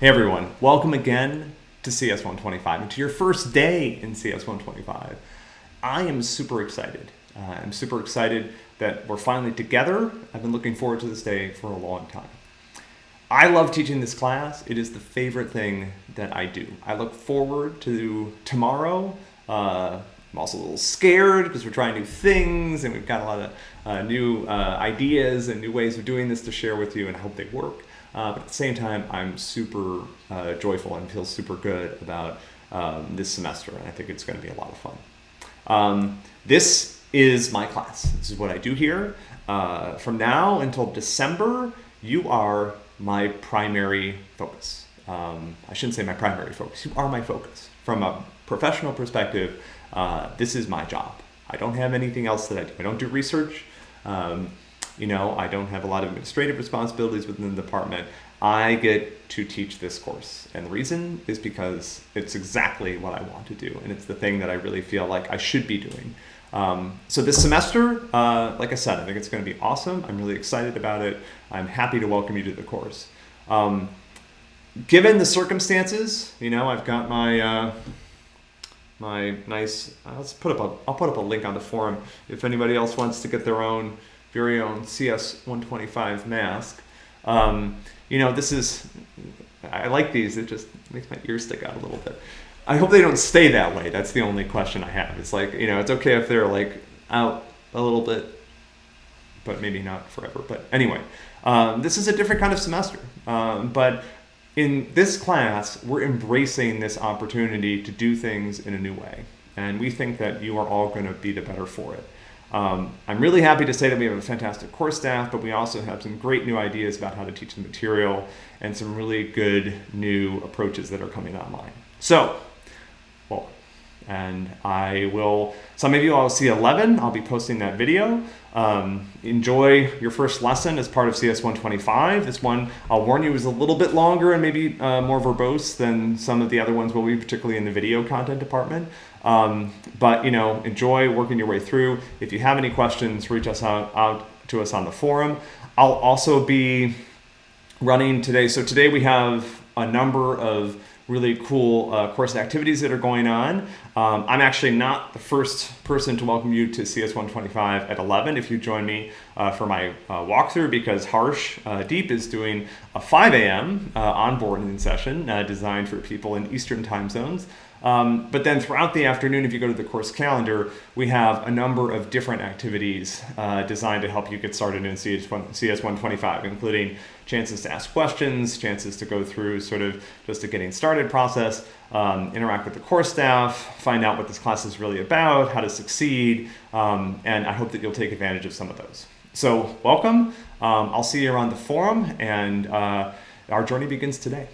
Hey everyone, welcome again to CS 125 and to your first day in CS 125. I am super excited. Uh, I'm super excited that we're finally together. I've been looking forward to this day for a long time. I love teaching this class. It is the favorite thing that I do. I look forward to tomorrow. Uh, I'm also a little scared because we're trying new things and we've got a lot of uh, new uh, ideas and new ways of doing this to share with you and I hope they work. Uh, but at the same time, I'm super uh, joyful and feel super good about um, this semester and I think it's going to be a lot of fun. Um, this is my class. This is what I do here. Uh, from now until December, you are my primary focus. Um, I shouldn't say my primary focus, you are my focus. From a professional perspective, uh, this is my job. I don't have anything else that I do. I don't do research. Um, you know, I don't have a lot of administrative responsibilities within the department. I get to teach this course. And the reason is because it's exactly what I want to do. And it's the thing that I really feel like I should be doing. Um, so this semester, uh, like I said, I think it's going to be awesome. I'm really excited about it. I'm happy to welcome you to the course. Um, given the circumstances, you know, I've got my uh, my nice. Uh, let's put up a. I'll put up a link on the forum if anybody else wants to get their own very own CS 125 mask. Um, you know, this is. I like these. It just makes my ears stick out a little bit. I hope they don't stay that way. That's the only question I have. It's like, you know, it's okay if they're like out a little bit, but maybe not forever. But anyway, um, this is a different kind of semester. Um, but in this class, we're embracing this opportunity to do things in a new way. And we think that you are all going to be the better for it. Um, I'm really happy to say that we have a fantastic course staff, but we also have some great new ideas about how to teach the material and some really good new approaches that are coming online. So, well, and I will, some of you I'll see 11, I'll be posting that video. Um, enjoy your first lesson as part of CS 125. This one, I'll warn you, is a little bit longer and maybe uh, more verbose than some of the other ones will be, particularly in the video content department. Um, but, you know, enjoy working your way through. If you have any questions, reach us out, out to us on the forum. I'll also be running today. So today we have a number of really cool uh, course activities that are going on. Um, I'm actually not the first person to welcome you to CS 125 at 11 if you join me uh, for my uh, walkthrough because Harsh uh, Deep is doing a 5 a.m. Uh, onboarding session uh, designed for people in Eastern time zones. Um, but then throughout the afternoon, if you go to the course calendar, we have a number of different activities uh, designed to help you get started in CS, 125, including chances to ask questions, chances to go through sort of just a getting started process, um, interact with the course staff, find out what this class is really about, how to succeed, um, and I hope that you'll take advantage of some of those. So welcome. Um, I'll see you around the forum, and uh, our journey begins today.